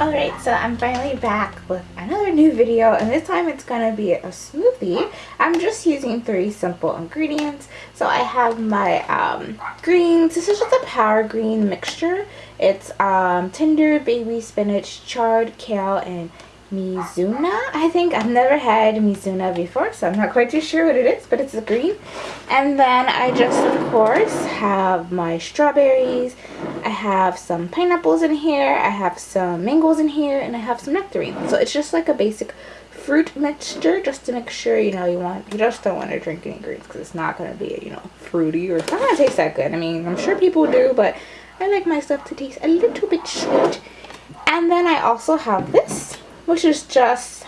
Alright, so I'm finally back with another new video and this time it's going to be a smoothie. I'm just using three simple ingredients. So I have my um, greens. This is just a power green mixture. It's um, tender baby spinach, chard, kale, and Mizuna, I think. I've never had Mizuna before, so I'm not quite too sure what it is, but it's a green. And then I just, of course, have my strawberries. I have some pineapples in here. I have some mangoes in here, and I have some nectarines. So it's just like a basic fruit mixture just to make sure, you know, you want, you just don't want to drink any greens because it's not going to be, you know, fruity or it's not going to taste that good. I mean, I'm sure people do, but I like my stuff to taste a little bit sweet. And then I also have this which is just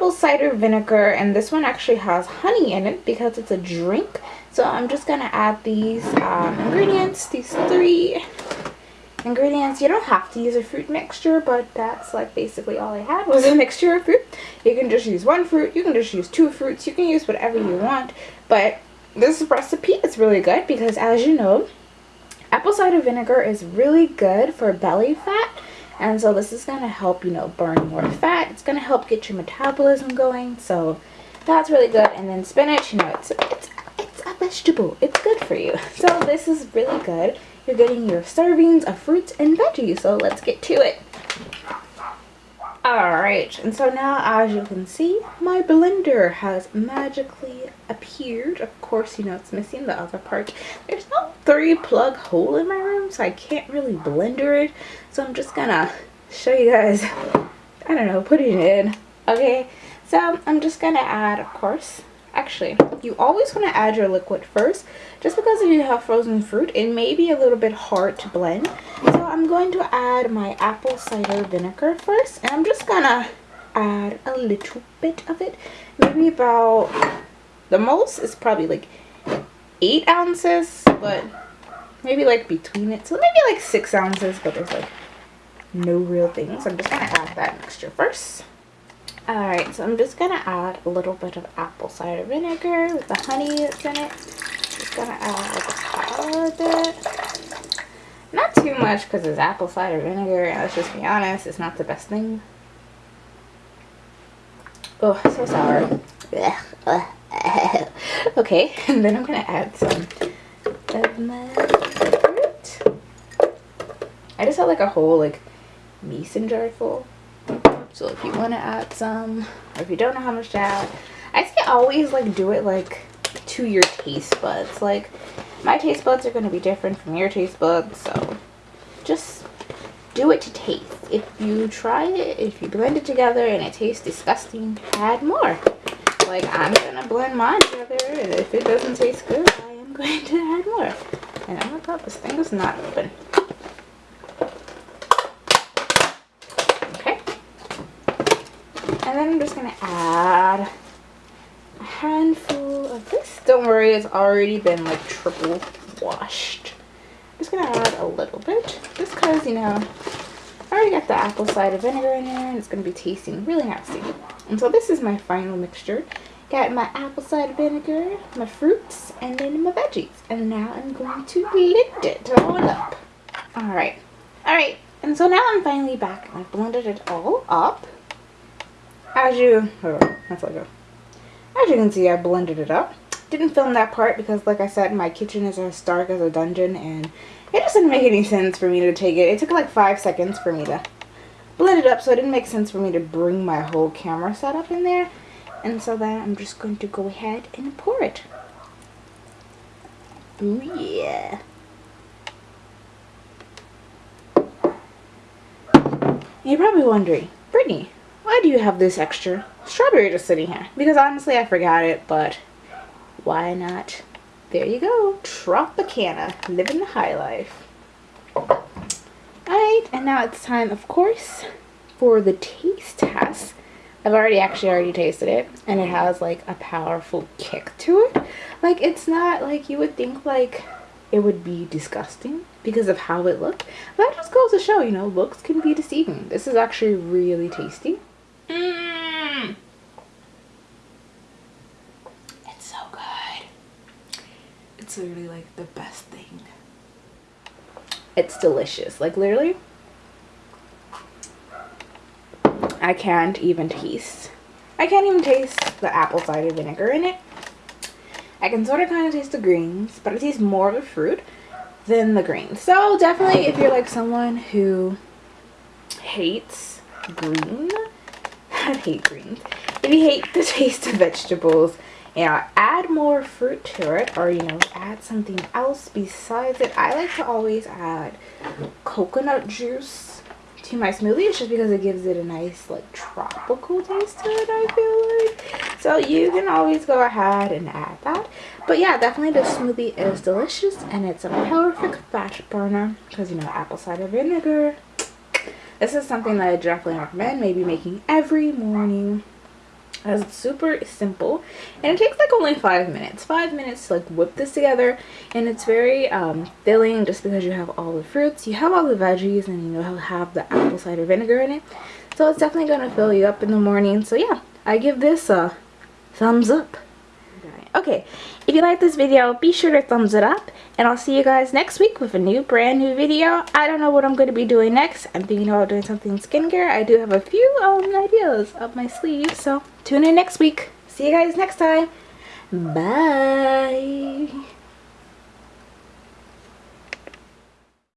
apple cider vinegar and this one actually has honey in it because it's a drink. So I'm just gonna add these um, ingredients these three ingredients. You don't have to use a fruit mixture but that's like basically all I had was a mixture of fruit. You can just use one fruit you can just use two fruits you can use whatever you want. But this recipe is really good because as you know apple cider vinegar is really good for belly fat and so this is going to help, you know, burn more fat. It's going to help get your metabolism going. So that's really good. And then spinach, you know, it's, it's, it's a vegetable. It's good for you. So this is really good. You're getting your servings of fruits and veggies. So let's get to it. Alright, and so now as you can see, my blender has magically appeared. Of course, you know, it's missing the other part. There's no three plug hole in my room, so I can't really blender it. So I'm just gonna show you guys, I don't know, putting it in. Okay, so I'm just gonna add, of course, actually, you always want to add your liquid first. Just because if you have frozen fruit, it may be a little bit hard to blend. So I'm going to add my apple cider vinegar first. And I'm just gonna add a little bit of it. Maybe about, the most is probably like 8 ounces. But maybe like between it. So maybe like 6 ounces. But there's like no real thing. So I'm just gonna add that mixture first. Alright, so I'm just gonna add a little bit of apple cider vinegar with the honey that's in it. Just gonna add like a tiny bit. Not too much because it's apple cider vinegar. Let's just be honest, it's not the best thing. Oh, so sour. okay, and then I'm gonna add some of my fruit. I just had like a whole like mason jar full. So if you want to add some, or if you don't know how much to add, I say always like do it like to your taste buds. Like my taste buds are going to be different from your taste buds, so just do it to taste. If you try it, if you blend it together and it tastes disgusting, add more. Like I'm going to blend mine together and if it doesn't taste good, I am going to add more. And oh my god, this thing is not open. And then I'm just going to add a handful of this. Don't worry, it's already been like triple washed. I'm just going to add a little bit. Just because, you know, I already got the apple cider vinegar in there and it's going to be tasting really nasty. And so this is my final mixture. Got my apple cider vinegar, my fruits, and then my veggies. And now I'm going to blend it all up. Alright. Alright. And so now I'm finally back I've blended it all up as you oh, that's like a as you can see I blended it up. Didn't film that part because like I said my kitchen is as dark as a dungeon and it just didn't make any sense for me to take it. It took like five seconds for me to blend it up so it didn't make sense for me to bring my whole camera setup in there. And so then I'm just going to go ahead and pour it. Ooh yeah. You're probably wondering Brittany why do you have this extra strawberry just sitting here? Because honestly, I forgot it, but why not? There you go. Tropicana. Living the high life. Alright, and now it's time, of course, for the taste test. I've already actually already tasted it, and it has like a powerful kick to it. Like, it's not like you would think like it would be disgusting because of how it looked. That just goes to show, you know, looks can be deceiving. This is actually really tasty. Mmm. It's so good. It's literally like the best thing. it's delicious. Like literally, I can't even taste. I can't even taste the apple cider vinegar in it. I can sort of kind of taste the greens, but I taste more of the fruit than the greens. So definitely if you're like someone who hates green, I hate greens. If you hate the taste of vegetables, you know, add more fruit to it or, you know, add something else besides it. I like to always add coconut juice to my smoothie. It's just because it gives it a nice like tropical taste to it, I feel like. So you can always go ahead and add that. But yeah, definitely the smoothie is delicious and it's a perfect fat burner because you know apple cider vinegar. This is something that I definitely recommend maybe making every morning. As it's super simple and it takes like only five minutes. Five minutes to like whip this together and it's very um, filling just because you have all the fruits. You have all the veggies and you know have the apple cider vinegar in it. So it's definitely going to fill you up in the morning. So yeah i give this a thumbs up okay if you like this video be sure to thumbs it up and i'll see you guys next week with a new brand new video. I don't know what i'm going to be doing next. I'm thinking about doing something skincare. I do have a few um, ideas up my sleeve so tune in next week. See you guys next time. Bye